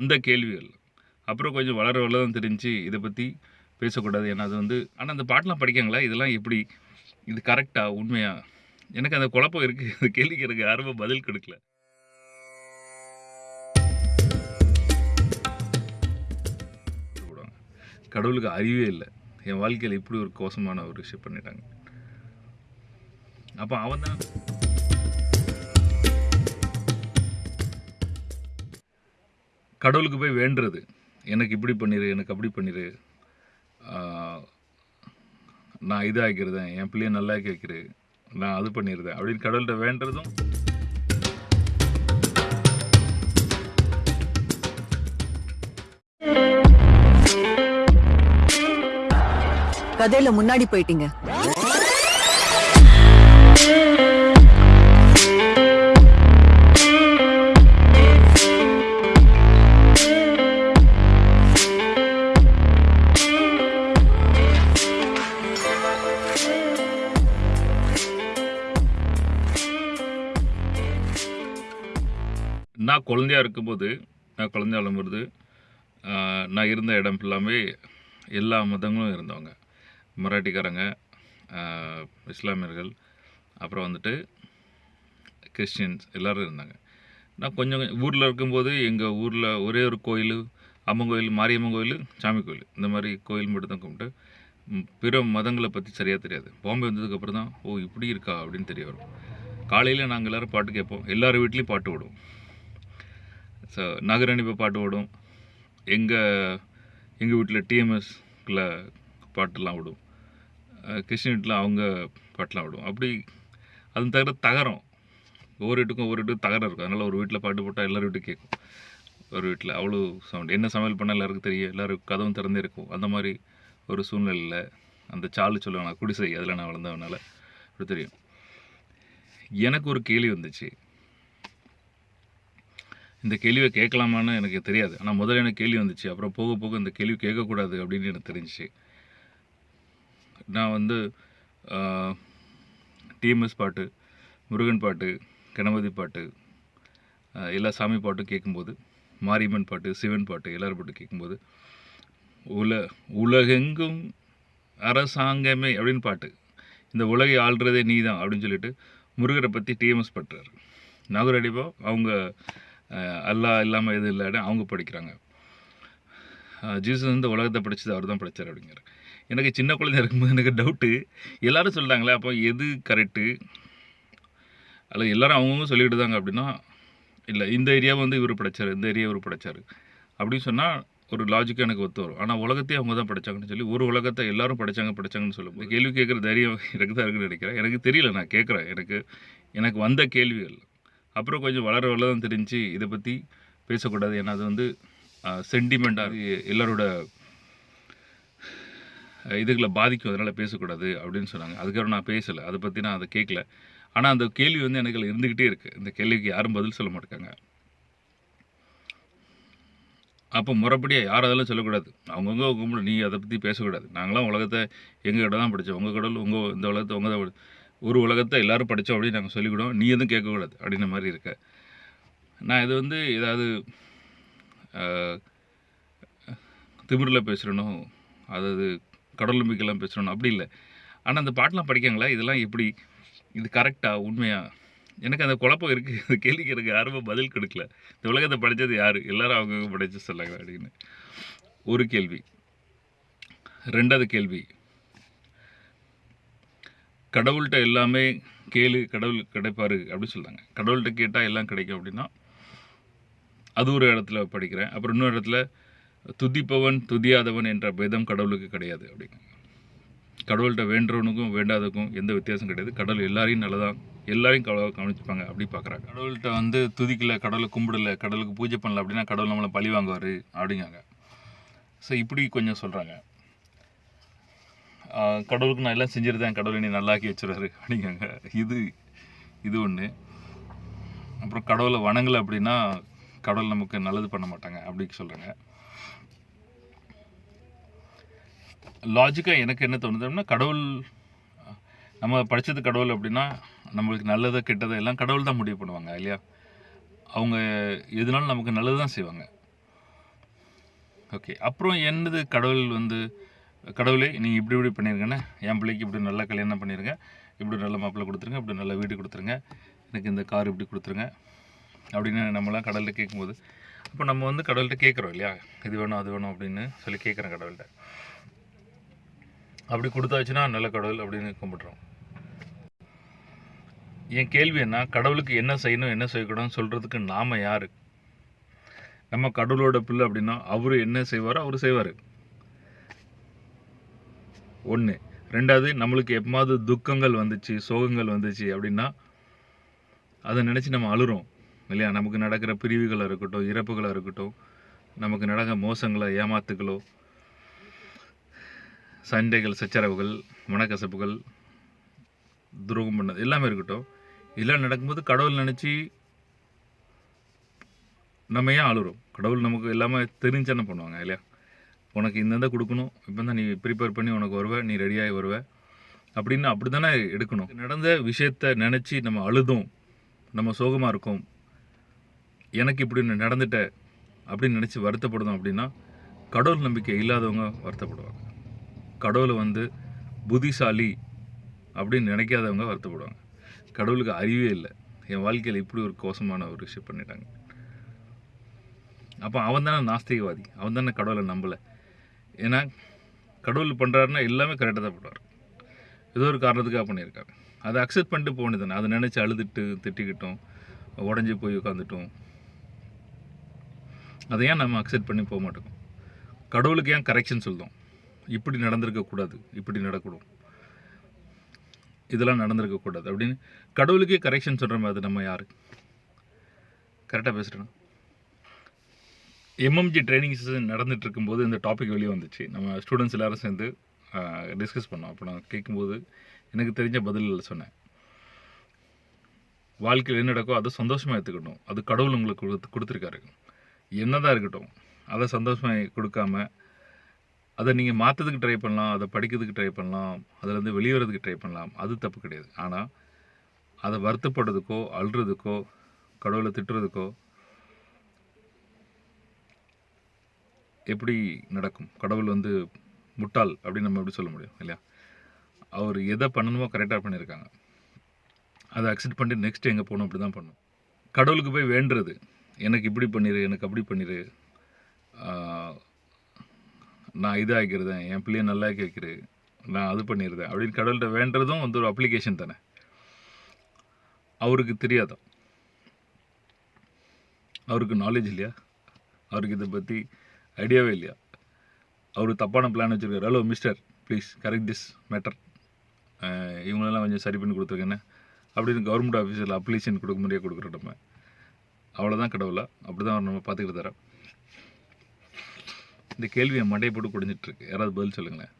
அந்த கேள்விகள். அப்புறம் கொஞ்சம் வளர வளர தான் தெரிஞ்சு இதை பற்றி பேசக்கூடாது. ஏன்னா அது வந்து ஆனால் அந்த பாட்டெலாம் படிக்காங்களா? இதெல்லாம் எப்படி? இது கரெக்டாக உண்மையாக எனக்கு அந்த குழப்பம் இருக்குது அந்த கேள்விக்கு எனக்கு யாருமே பதில் கொடுக்கல. கடவுளுக்கு அறிவே இல்லை. என் வாழ்க்கையில் இப்படி ஒரு கோசமான ஒரு விஷயம் பண்ணிட்டாங்க. அப்போ அவன் தான் கடவுளுக்கு போய் வேண்டுறது. எனக்கு இப்படி பண்ணிடு எனக்கு அப்படி பண்ணிடு நான் இதாக்கிறதேன் என் பிள்ளைய நல்லா கேட்குறேன் நான் அது பண்ணிடுறேன் அப்படின்னு கடவுள்கிட்ட வேண்டுறதும் கதையில முன்னாடி போயிட்டீங்க. நான் குழந்தையா இருக்கும்போது நான் குழந்தையா வரும்போது நான் இருந்த இடம் ஃபுல்லாமே எல்லா மதங்களும் இருந்தவங்க. மராட்டிக்காரங்க இஸ்லாமியர்கள் அப்புறம் வந்துட்டு கிறிஸ்டின்ஸ் எல்லோரும் இருந்தாங்க. நான் கொஞ்சம் ஊரில் இருக்கும்போது எங்கள் ஊரில் ஒரே ஒரு கோயில் அம்மன் கோயில் மாரியம்மன் கோயில் சாமி கோயில். இந்த மாதிரி கோயில் மட்டும் தான் கும்பிட்டு பிற மதங்களை பற்றி சரியாக தெரியாது. பாம்பே வந்ததுக்கப்புறம் தான் ஓ இப்படி இருக்கா? அப்படின்னு தெரிய வரும். காலையில் நாங்கள் எல்லோரும் பாட்டு கேட்போம். எல்லார் வீட்லேயும் பாட்டு விடுவோம் ஸோ நாகராணி பாட்டு ஓடும். எங்கள் எங்கள் வீட்டில் டிஎம்எஸ்ல பாட்டுலாம் ஓடும். கிருஷ்ணகிரியில் கிருஷ்ண வீட்டில் அவங்க பாட்டுலாம் ஓடும். அப்படி அது தவிர தகரம். ஒவ்வொரு வீட்டுக்கும் ஒவ்வொரு வீட்டுக்கும் தகரம் இருக்கும். அதனால் ஒரு வீட்டில் பாட்டு போட்டால் எல்லோரும் வீட்டுக்கும் கேட்கும் ஒரு வீட்டில் அவ்வளோ சவுண்ட். என்ன சமையல் பண்ணால் எல்லாருக்கும் தெரியும். எல்லோரும் கதவும் திறந்தே இருக்கும். அந்த மாதிரி ஒரு சூழ்நிலையில் அந்த சாலு சொல்லுவாங்க குடிசை. அதில் நான் வளர்ந்தவனால அப்படி தெரியும். எனக்கு ஒரு கேள்வி வந்துச்சு. இந்த கேள்வியை கேட்கலாமான்னு எனக்கு தெரியாது. ஆனால் முதல்ல எனக்கு கேள்வி வந்துச்சு. அப்புறம் போக போக இந்த கேள்வி கேட்கக்கூடாது அப்படின்னு எனக்கு தெரிஞ்சிச்சு. நான் வந்து டிஎம்எஸ் பாட்டு முருகன் பாட்டு கணபதி பாட்டு எல்லா சாமி பாட்டும் கேட்கும்போது மாரியம்மன் பாட்டு சிவன் பாட்டு எல்லாரும் பாட்டு கேட்கும்போது உல உலகெங்கும் அரசாங்கமே அப்படின்னு பாட்டு. இந்த உலகை ஆள்றதே நீ தான் அப்படின்னு சொல்லிட்டு முருகரை பற்றி டிஎம்எஸ் பட்டுறாரு நாகூர் அடிப்போ அவங்க அல்லா அல்லாஹ் இல்லாமல் எது இல்லை அவங்க படிக்கிறாங்க. ஜீசஸ் வந்து உலகத்தை படித்தது அவர் தான் படித்தார் அப்படிங்கிற எனக்கு சின்ன குழந்தை இருக்கும்போது எனக்கு டவுட்டு எல்லாரும் சொல்கிறாங்களே அப்போ எது கரெக்டு அதில் எல்லோரும் அவங்கவுங்க சொல்லிக்கிட்டு தாங்க அப்படின்னா இல்லை இந்த ஏரியாவை வந்து இவர் படைச்சார் இந்த ஏரியா இவர் படைச்சார். அப்படின்னு சொன்னால் ஒரு லாஜிக்காக எனக்கு ஒத்து வரும். ஆனால் உலகத்தையே அவங்க தான் படித்தாங்கன்னு சொல்லி ஒரு உலகத்தை எல்லாரும் படித்தாங்க படித்தாங்கன்னு சொல்லும் கேள்வி கேட்குற தைரியம் எனக்கு தான் இருக்குன்னு நினைக்கிறேன். எனக்கு தெரியல நான் கேட்குறேன். எனக்கு எனக்கு வந்த கேள்விகள். அப்புறம் கொஞ்சம் வளர வளர தான் தெரிஞ்சு இதை பற்றி பேசக்கூடாது. ஏன்னா அது வந்து சென்டிமெண்ட்டாக எல்லாரோட இதுகளை பாதிக்கும். அதனால் பேசக்கூடாது அப்படின்னு சொன்னாங்க. அதுக்கப்புறம் நான் பேசலை. அதை பற்றி நான் அதை கேட்கல ஆனால் அந்த கேள்வி வந்து எனக்கு இருந்துக்கிட்டே இருக்குது இந்த கேள்விக்கு யாரும் பதில் சொல்ல மாட்டாங்க அப்போ முறைப்படியாக யார் அதெல்லாம் சொல்லக்கூடாது? அவங்கவுங்க கும்பிடு நீ அதை பற்றி பேசக்கூடாது. நாங்களாம் உலகத்தை எங்கள் கிட்ட தான் படித்தோம் உங்கள் கடவுள் உங்கள் இந்த உலகத்தை உங்கள் தான் ஒரு உலகத்தை எல்லோரும் படித்தோம் அப்படின்னு நாங்கள் சொல்லிக்கிடுவோம். நீ எதுவும் கேட்கக்கூடாது அப்படின்ற மாதிரி இருக்க. நான் இது வந்து ஏதாவது திமிரில் பேசுகிறனோ அதாவது கடலும்பிக்கெல்லாம் நம்பிக்கைலாம் பேசுகிறனோ அப்படி இல்லை. ஆனால் அந்த பாட்டெலாம் படிக்காங்களா? இதெல்லாம் எப்படி இது கரெக்டாக உண்மையாக எனக்கு அந்த குழப்பம் இருக்குது அந்த கேள்விக்கு எனக்கு யாருமே பதில் கொடுக்கல. இந்த உலகத்தை படித்தது யார்? எல்லோரும் அவங்கவுங்க படித்து சொல்லாங்க அப்படின்னு. ஒரு கேள்வி. ரெண்டாவது கேள்வி. கடவுள்கிட்ட எல்லாமே கேளு கடவுள் கிடைப்பார் அப்படின்னு சொல்கிறாங்க கடவுள்கிட்ட கேட்டால் எல்லாம் கிடைக்கும் அப்படின்னா அது ஒரு இடத்துல படிக்கிறேன். அப்புறம் இன்னொரு இடத்துல துதிப்பவன் துதியாதவன் என்ற பேதம் கடவுளுக்கு கிடையாது அப்படிங்க. கடவுள்கிட்ட வேண்டுறவனுக்கும் வேண்டாதக்கும் எந்த வித்தியாசம் கிடையாது. கடவுள் எல்லாரையும் நல்லதான் எல்லாரையும் கடவுளாக கவனிச்சுப்பாங்க அப்படி பார்க்குறாங்க கடவுள்கிட்ட வந்து துதிக்கல கடவுளை கும்பிடல கடவுளுக்கு பூஜை பண்ணல அப்படின்னா கடவுள் நம்மளை பழி வாங்குவார் அப்படிங்காங்க ஸோ இப்படி கொஞ்சம் சொல்கிறாங்க கடவுளுக்கு நான் எல்லாம் செஞ்சுருந்தேன். கடவுளை நீ நல்லாக்கி வச்சுருவாரு அப்படிங்காங்க. இது இது ஒன்று அப்புறம் கடவுளை வணங்கலை அப்படின்னா கடவுள் நமக்கு நல்லது பண்ண மாட்டாங்க அப்படின்னு சொல்கிறாங்க லாஜிக்காக எனக்கு என்ன தோணுது அப்படின்னா கடவுள் நம்ம படித்தது கடவுள் அப்படின்னா நம்மளுக்கு நல்லதை கெட்டதை எல்லாம் கடவுள் தான் முடிவு பண்ணுவாங்க இல்லையா? அவங்க எதுனாலும் நமக்கு நல்லது தான் செய்வாங்க. ஓகே அப்புறம் என்னது கடவுள் வந்து கடவுளே நீங்கள் இப்படி இப்படி பண்ணியிருக்கேன்னு என் பிள்ளைக்கு இப்படி நல்ல கல்யாணம் பண்ணிருங்க. இப்படி நல்ல மாப்பிள்ளை கொடுத்துருங்க இப்படி நல்ல வீடு கொடுத்துருங்க. எனக்கு இந்த கார் இப்படி கொடுத்துருங்க. அப்படின்னு நம்மளாம் கடவுள்கிட்ட கேட்கும்போது அப்போ நம்ம வந்து கடவுள்கிட்ட கேட்குறோம் இல்லையா? இது வேணும் அது வேணும் அப்படின்னு சொல்லி கேட்குறேன் கடவுள்கிட்ட. அப்படி கொடுத்தாச்சுன்னா நல்ல கடவுள் அப்படின்னு கும்பிட்றோம். என் கேள்வி என்ன? கடவுளுக்கு என்ன செய்யணும் என்ன செய்யக்கூடாதுன்னு சொல்கிறதுக்கு நாம் யார்? நம்ம கடவுளோட பிள்ளை அப்படின்னா அவர் என்ன செய்வாரோ அவர் செய்வார். ஒன்று ரெண்டாவது நம்மளுக்கு எப்போது துக்கங்கள் வந்துச்சு சோகங்கள் வந்துச்சு அப்படின்னா அதை நினச்சி நம்ம அழுறோம் இல்லையா? நமக்கு நடக்கிற பிரிவுகளாக இருக்கட்டும் இறப்புகளாக இருக்கட்டும் நமக்கு நடக்கிற மோசங்களோ ஏமாத்துக்களோ சண்டைகள் சச்சரவுகள் மனக்கசப்புகள் துரோகம் பண்ணது எல்லாமே இருக்கட்டும். இதெல்லாம் நடக்கும்போது கடவுள் நினச்சி நம்ம ஏன் அழுறோம்? கடவுள் நமக்கு எல்லாமே தெரிஞ்சு என்ன பண்ணுவாங்க இல்லையா? உனக்கு இந்தந்த கொடுக்கணும். இப்போ தான் நீ ப்ரிப்பேர் பண்ணி உனக்கு வருவ நீ ரெடியாகி வருவ. அப்படின்னு அப்படி தானே எடுக்கணும். நடந்த விஷயத்த நினச்சி நம்ம அழுதும். நம்ம சோகமாக இருக்கோம். எனக்கு இப்படி நடந்துட்ட அப்படின்னு நினச்சி வருத்தப்படுதோம் அப்படின்னா கடவுள் நம்பிக்கை இல்லாதவங்க வருத்தப்படுவாங்க. கடவுளை வந்து புத்திசாலி அப்படின்னு நினைக்காதவங்க வருத்தப்படுவாங்க. கடவுளுக்கு அறிவே இல்லை. என் வாழ்க்கையில் இப்படி ஒரு கோசமான ஒரு விஷயம் பண்ணிட்டாங்க. அப்போ அவன் தானே நாஸ்திகவாதி. அவன் தானே கடவுளை நம்பலை. ஏன்னா கடவுள் பண்ணுறாருன்னா எல்லாமே கரெக்டாக தான் பண்ணுவார். ஏதோ ஒரு காரணத்துக்காக பண்ணியிருக்காரு. அதை அக்செப்ட் பண்ணிட்டு போக வேண்டியதானே அதை நினச்சி அழுதுட்டு திட்டிக்கிட்டோம் உடஞ்சி போய் உட்காந்துட்டோம் அதை ஏன் நம்ம அக்செப்ட் பண்ணி போக மாட்டோம்? கடவுளுக்கு ஏன் கரெக்ஷன் சொல்லும் இப்படி நடந்திருக்கக்கூடாது இப்படி நடக்கணும். இதெல்லாம் நடந்திருக்கக்கூடாது அப்படின்னு கடவுளுக்கே கரெக்ஷன் சொல்கிற மாதிரி நம்ம யார்? கரெக்டாக பேசுகிறேன் எம்எம்ஜி ட்ரைனிங் செஷன் நடந்துட்டு இருக்கும்போது இந்த டாபிக் வெளியே வந்துச்சு. நம்ம ஸ்டூடெண்ட்ஸ் எல்லாரும் சேர்ந்து டிஸ்கஸ் பண்ணோம். அப்போ நான் கேட்கும்போது எனக்கு தெரிஞ்ச பதில் சொன்னேன். வாழ்க்கையில் என்ன நடக்கோ அதை சந்தோஷமாக எடுத்துக்கணும் அது கடவுள் உங்களுக்கு கொடுத்து கொடுத்துருக்காரு. என்னதான் இருக்கட்டும் அதை சந்தோஷமாக கொடுக்காம அதை நீங்கள் மாற்றதுக்கு ட்ரை பண்ணலாம் அதை படிக்கிறதுக்கு ட்ரை பண்ணலாம் அதுலேருந்து வெளியேறதுக்கு ட்ரை பண்ணலாம். அது தப்பு கிடையாது. ஆனால் அதை வருத்தப்படுறதுக்கோ அழுறதுக்கோ கடவுளை திட்டுறதுக்கோ எப்படி நடக்கும்? கடவுள் வந்து முட்டாள் அப்படின்னு நம்ம எப்படி சொல்ல முடியும் இல்லையா? அவர் எதை பண்ணணுமோ கரெக்டாக பண்ணியிருக்காங்க. அதை அக்செப்ட் பண்ணிட்டு நெக்ஸ்ட் எங்கே போகணும் அப்படி தான் பண்ணணும் கடவுளுக்கு போய் வேண்டுறது எனக்கு இப்படி பண்ணிடு எனக்கு அப்படி பண்ணிடு நான் இது என் பிள்ளைய நல்லா ஆக்கி நான் அது பண்ணிடுறேன் அப்படின்னு கடவுள்கிட்ட வேண்டுறதும் வந்து ஒரு அப்ளிகேஷன் தானே. அவருக்கு தெரியாதான் அவருக்கு நாலேஜ் இல்லையா? அவருக்கு இதை பற்றி ஐடியாவே இல்லையா? அவர் தப்பான பிளான் வச்சுருக்காரு. Hello mister please correct this matter இவங்களெல்லாம் கொஞ்சம் சரி பண்ணி கொடுத்துருக்கேன்னு அப்படின்னு கவர்மெண்ட் ஆஃபீஸில் அப்ளிகேஷன் கொடுக்க முடியாது கொடுக்குற நம்ம அவ்வளோதான் கடவுளா? அப்படி தான் அவர் நம்ம பார்த்துக்கிட்டு தரோம் இந்த கேள்வியை மண்டையை போட்டு குடிஞ்சிட்ருக்கு யாராவது பதில் சொல்லுங்களேன்.